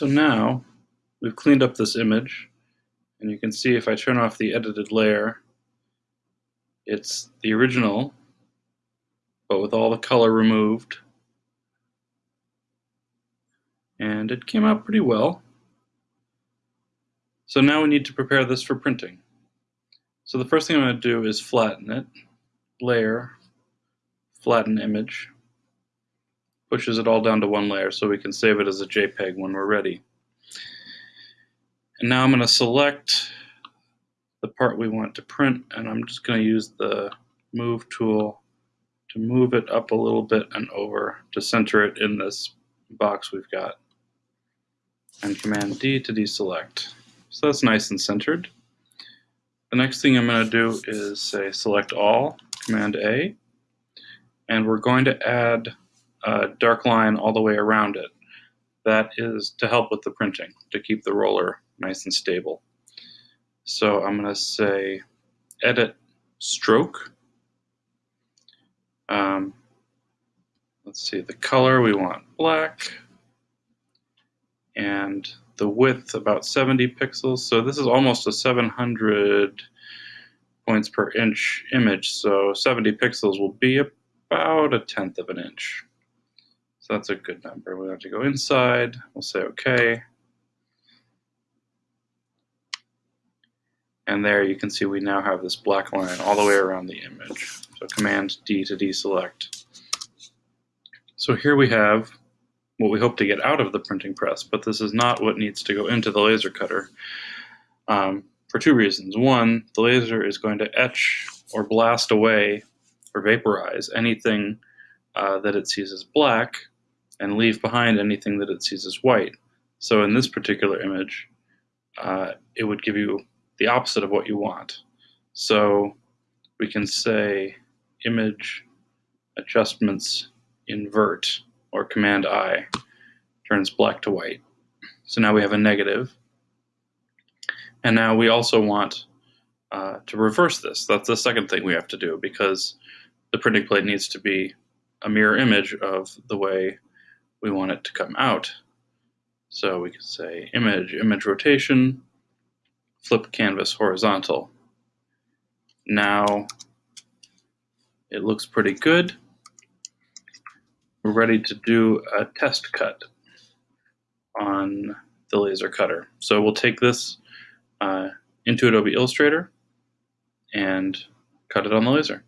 So now we've cleaned up this image and you can see if I turn off the edited layer, it's the original, but with all the color removed. And it came out pretty well. So now we need to prepare this for printing. So the first thing I'm going to do is flatten it, layer, flatten image, pushes it all down to one layer so we can save it as a JPEG when we're ready. And now I'm going to select the part we want to print and I'm just going to use the move tool to move it up a little bit and over to center it in this box we've got. And Command D to deselect. So that's nice and centered. The next thing I'm going to do is say select all, Command A, and we're going to add a dark line all the way around it. That is to help with the printing, to keep the roller nice and stable. So I'm going to say edit stroke. Um, let's see, the color we want black and the width about 70 pixels. So this is almost a 700 points per inch image. So 70 pixels will be about a tenth of an inch. So that's a good number. We have to go inside. We'll say OK. And there you can see we now have this black line all the way around the image. So Command D to deselect. So here we have what we hope to get out of the printing press, but this is not what needs to go into the laser cutter um, for two reasons. One, the laser is going to etch or blast away or vaporize anything uh, that it sees as black and leave behind anything that it sees as white. So in this particular image, uh, it would give you the opposite of what you want. So we can say image adjustments invert or command I turns black to white. So now we have a negative. And now we also want uh, to reverse this. That's the second thing we have to do because the printing plate needs to be a mirror image of the way we want it to come out. So we can say image, image rotation, flip canvas horizontal. Now it looks pretty good. We're ready to do a test cut on the laser cutter. So we'll take this uh, into Adobe Illustrator and cut it on the laser.